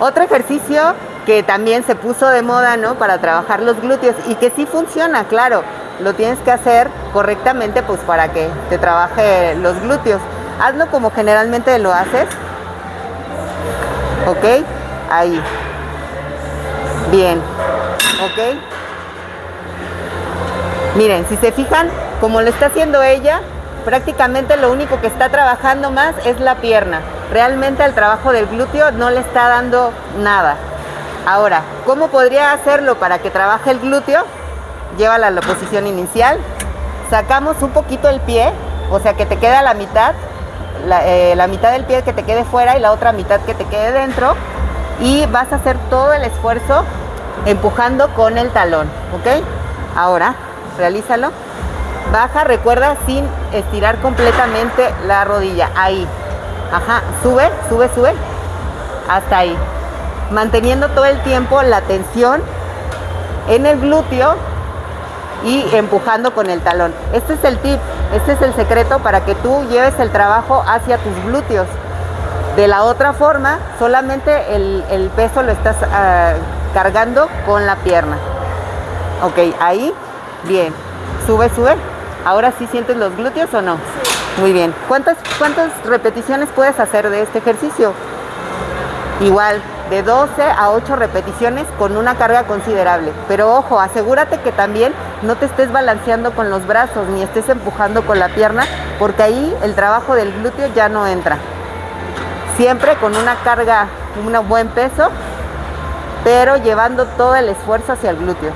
Otro ejercicio que también se puso de moda, ¿no? Para trabajar los glúteos y que sí funciona, claro. Lo tienes que hacer correctamente, pues para que te trabaje los glúteos. Hazlo como generalmente lo haces. ¿Ok? Ahí. Bien. ¿Ok? Miren, si se fijan, como lo está haciendo ella, prácticamente lo único que está trabajando más es la pierna. Realmente al trabajo del glúteo no le está dando nada. Ahora, ¿cómo podría hacerlo para que trabaje el glúteo? Llévala a la posición inicial. Sacamos un poquito el pie, o sea que te queda la mitad, la, eh, la mitad del pie que te quede fuera y la otra mitad que te quede dentro. Y vas a hacer todo el esfuerzo empujando con el talón, ¿ok? Ahora, realízalo. Baja, recuerda, sin estirar completamente la rodilla. Ahí. Ajá, sube, sube, sube. Hasta ahí manteniendo todo el tiempo la tensión en el glúteo y empujando con el talón. Este es el tip, este es el secreto para que tú lleves el trabajo hacia tus glúteos. De la otra forma, solamente el, peso lo estás ah, cargando con la pierna. Ok, ahí, bien. Sube, sube. Ahora sí sientes los glúteos o no? Muy bien. ¿Cuántas, ¿Cuántas repeticiones puedes hacer de este ejercicio? Igual, de 12 a 8 repeticiones con una carga considerable. Pero ojo, asegúrate que también no te estés balanceando con los brazos ni estés empujando con la pierna, porque ahí el trabajo del glúteo ya no entra. Siempre con una carga, un buen peso, pero llevando todo el esfuerzo hacia el glúteo.